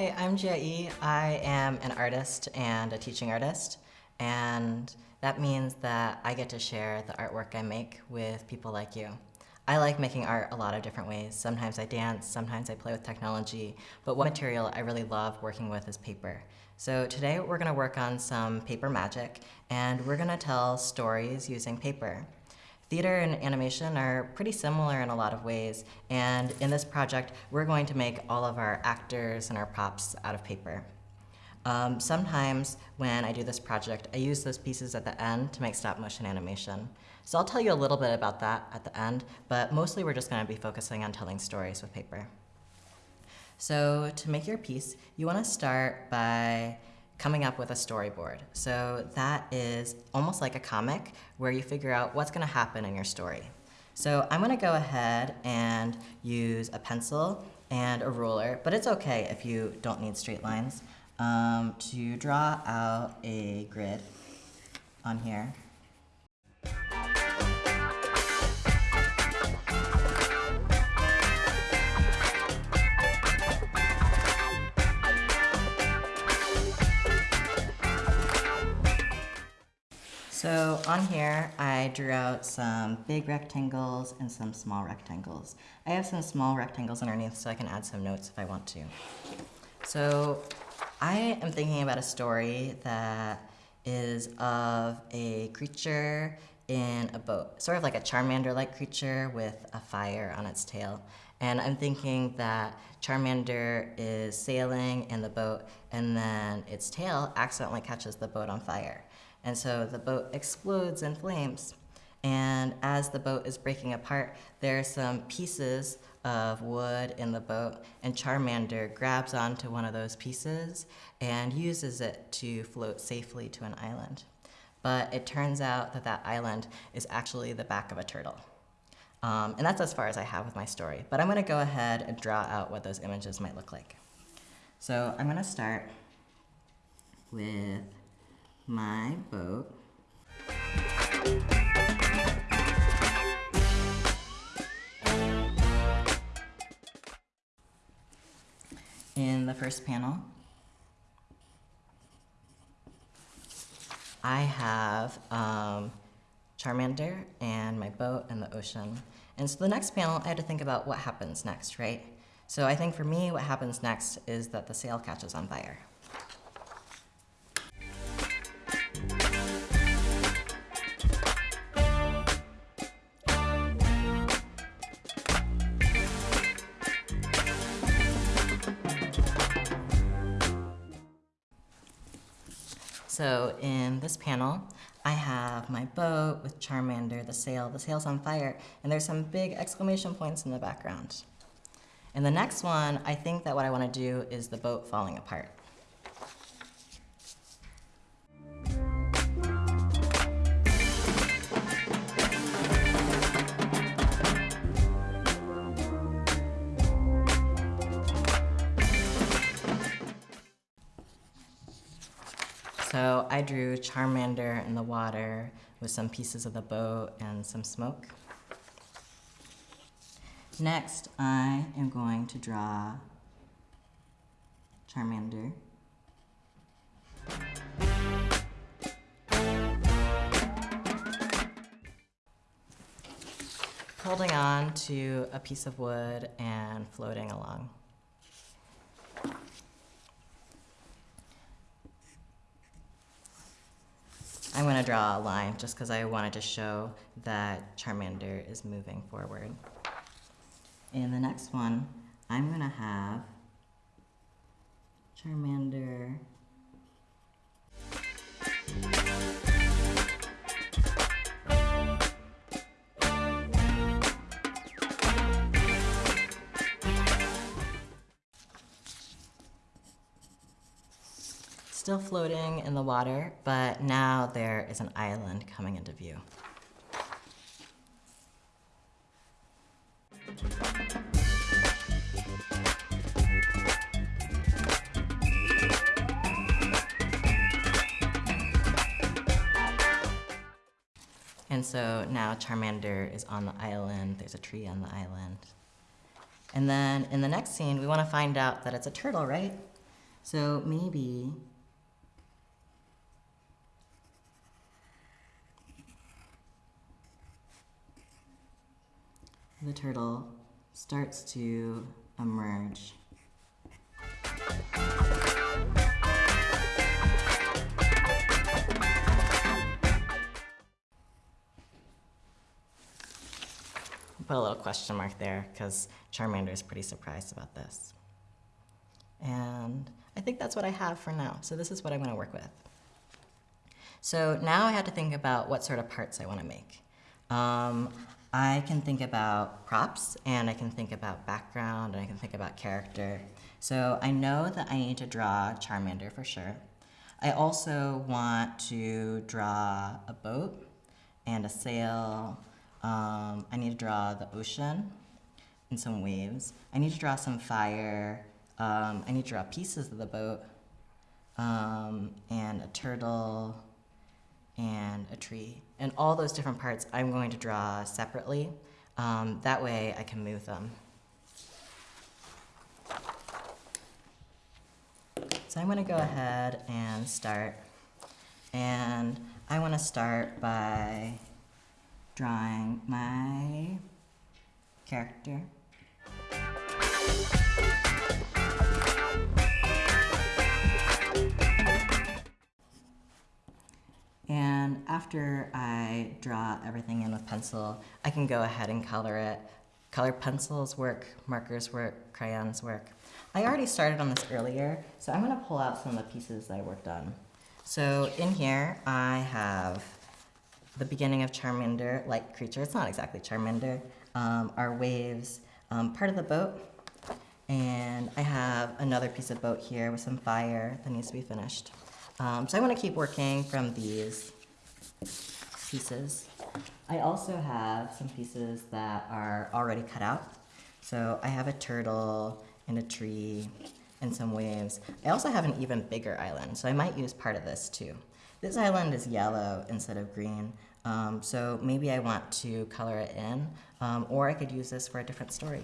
Hi, I'm Jia Yi. I am an artist and a teaching artist, and that means that I get to share the artwork I make with people like you. I like making art a lot of different ways. Sometimes I dance, sometimes I play with technology, but one material I really love working with is paper. So today we're gonna work on some paper magic, and we're gonna tell stories using paper. Theater and animation are pretty similar in a lot of ways, and in this project, we're going to make all of our actors and our props out of paper. Um, sometimes when I do this project, I use those pieces at the end to make stop motion animation. So I'll tell you a little bit about that at the end, but mostly we're just gonna be focusing on telling stories with paper. So to make your piece, you wanna start by coming up with a storyboard. So that is almost like a comic where you figure out what's gonna happen in your story. So I'm gonna go ahead and use a pencil and a ruler, but it's okay if you don't need straight lines, um, to draw out a grid on here. So on here, I drew out some big rectangles and some small rectangles. I have some small rectangles underneath so I can add some notes if I want to. So I am thinking about a story that is of a creature in a boat, sort of like a Charmander-like creature with a fire on its tail. And I'm thinking that Charmander is sailing in the boat and then its tail accidentally catches the boat on fire. And so the boat explodes in flames. And as the boat is breaking apart, there are some pieces of wood in the boat, and Charmander grabs onto one of those pieces and uses it to float safely to an island. But it turns out that that island is actually the back of a turtle. Um, and that's as far as I have with my story. But I'm going to go ahead and draw out what those images might look like. So I'm going to start with my boat. In the first panel, I have um, Charmander and my boat and the ocean. And so the next panel, I had to think about what happens next, right? So I think for me, what happens next is that the sail catches on fire. So in this panel, have my boat with Charmander, the sail, the sail's on fire, and there's some big exclamation points in the background. In the next one, I think that what I want to do is the boat falling apart. I drew Charmander in the water with some pieces of the boat and some smoke. Next, I am going to draw Charmander. Holding on to a piece of wood and floating along. I'm going to draw a line just because I wanted to show that Charmander is moving forward. In the next one, I'm going to have Charmander still floating in the water, but now there is an island coming into view. And so now Charmander is on the island, there's a tree on the island. And then in the next scene, we want to find out that it's a turtle, right? So maybe the turtle starts to emerge. Put a little question mark there because Charmander is pretty surprised about this. And I think that's what I have for now. So this is what I'm going to work with. So now I had to think about what sort of parts I want to make. Um, I can think about props, and I can think about background, and I can think about character. So I know that I need to draw Charmander for sure. I also want to draw a boat and a sail. Um, I need to draw the ocean and some waves. I need to draw some fire. Um, I need to draw pieces of the boat um, and a turtle and a tree. And all those different parts I'm going to draw separately. Um, that way I can move them. So I'm going to go ahead and start. And I want to start by drawing my character. And after I draw everything in with pencil, I can go ahead and color it. Color pencils work, markers work, crayons work. I already started on this earlier, so I'm gonna pull out some of the pieces that I worked on. So in here, I have the beginning of Charmander, like creature. It's not exactly Charmander. Um, our waves, um, part of the boat, and I have another piece of boat here with some fire that needs to be finished. Um, so I want to keep working from these pieces. I also have some pieces that are already cut out. So I have a turtle and a tree and some waves. I also have an even bigger island, so I might use part of this too. This island is yellow instead of green, um, so maybe I want to color it in, um, or I could use this for a different story.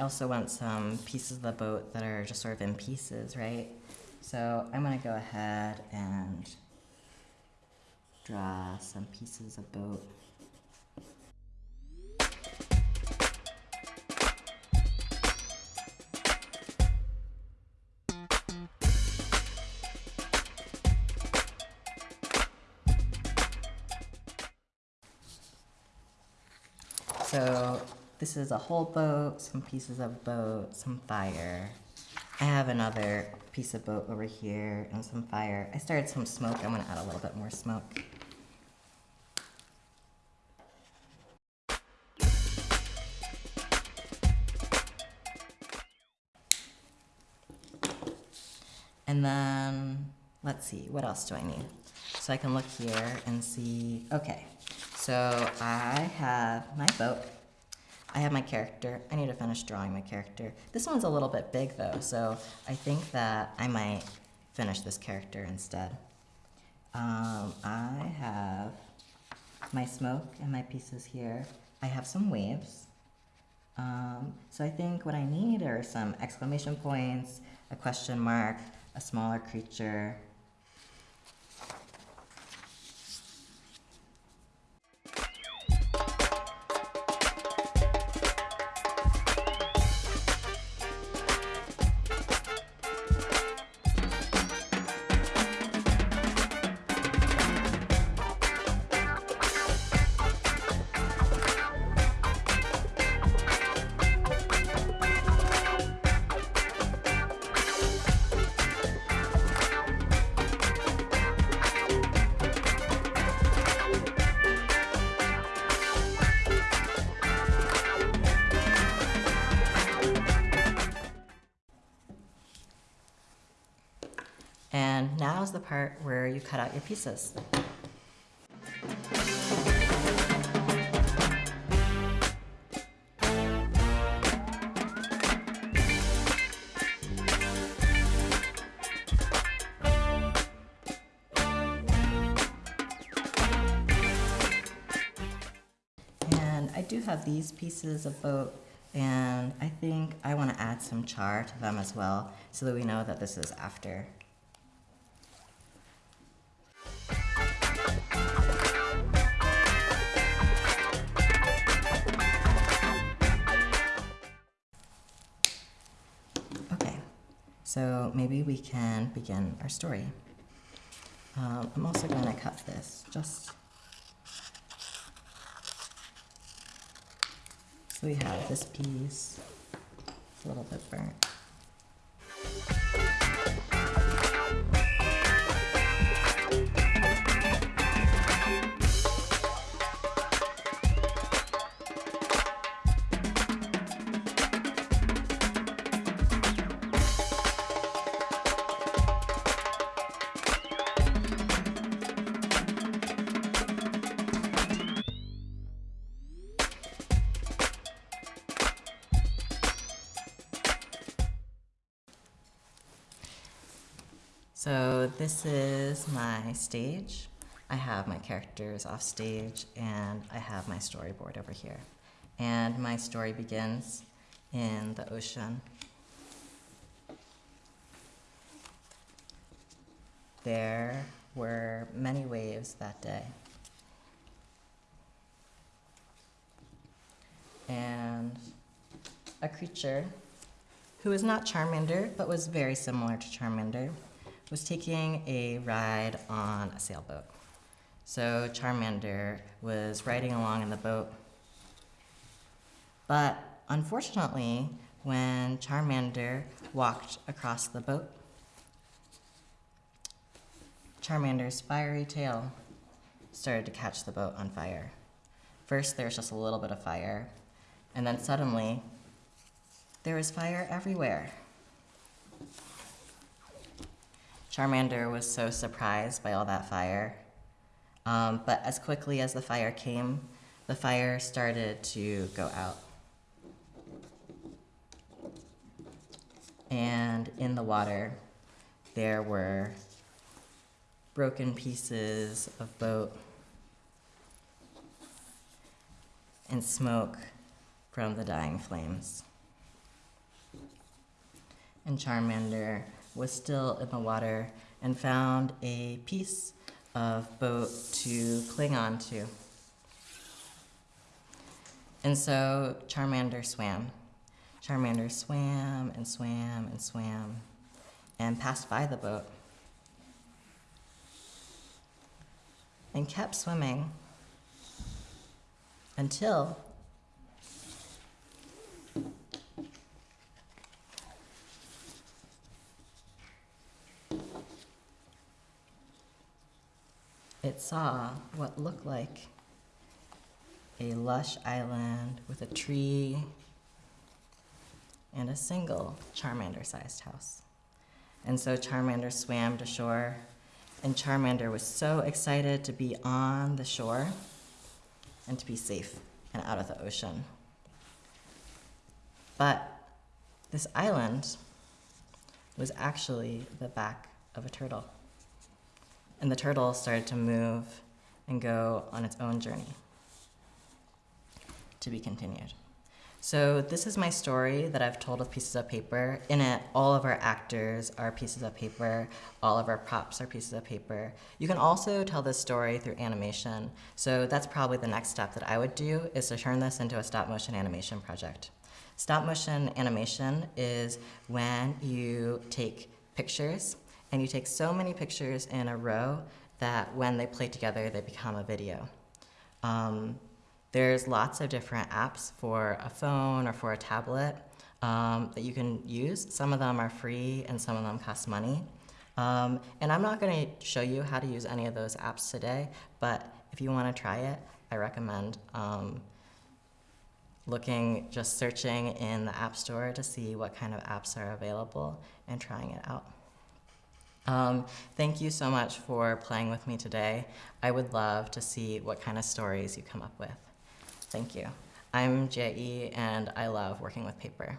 I also want some pieces of the boat that are just sort of in pieces, right? So I'm gonna go ahead and draw some pieces of boat. So this is a whole boat, some pieces of boat, some fire. I have another piece of boat over here and some fire. I started some smoke. I'm going to add a little bit more smoke. And then, let's see, what else do I need? So I can look here and see, okay, so I have my boat. I have my character. I need to finish drawing my character. This one's a little bit big though, so I think that I might finish this character instead. Um, I have my smoke and my pieces here. I have some waves. Um, so I think what I need are some exclamation points, a question mark, a smaller creature, part where you cut out your pieces. and I do have these pieces of boat and I think I want to add some char to them as well so that we know that this is after so maybe we can begin our story. Um, I'm also going to cut this just so we have this piece. It's a little bit burnt. So this is my stage. I have my characters off stage and I have my storyboard over here. And my story begins in the ocean. There were many waves that day. And a creature who was not Charmander, but was very similar to Charmander, was taking a ride on a sailboat. So Charmander was riding along in the boat. But unfortunately, when Charmander walked across the boat, Charmander's fiery tail started to catch the boat on fire. First, there was just a little bit of fire, and then suddenly, there was fire everywhere. Charmander was so surprised by all that fire. Um, but as quickly as the fire came, the fire started to go out. And in the water, there were broken pieces of boat and smoke from the dying flames. And Charmander was still in the water and found a piece of boat to cling on to. And so Charmander swam. Charmander swam and swam and swam and passed by the boat and kept swimming until it saw what looked like a lush island with a tree and a single Charmander-sized house. And so Charmander swam to shore, and Charmander was so excited to be on the shore and to be safe and out of the ocean. But this island was actually the back of a turtle and the turtle started to move and go on its own journey to be continued. So this is my story that I've told with pieces of paper. In it, all of our actors are pieces of paper. All of our props are pieces of paper. You can also tell this story through animation. So that's probably the next step that I would do is to turn this into a stop motion animation project. Stop motion animation is when you take pictures and you take so many pictures in a row that when they play together, they become a video. Um, there's lots of different apps for a phone or for a tablet um, that you can use. Some of them are free and some of them cost money. Um, and I'm not going to show you how to use any of those apps today, but if you want to try it, I recommend um, looking, just searching in the App Store to see what kind of apps are available and trying it out. Um, thank you so much for playing with me today. I would love to see what kind of stories you come up with. Thank you. I'm Jie, and I love working with paper.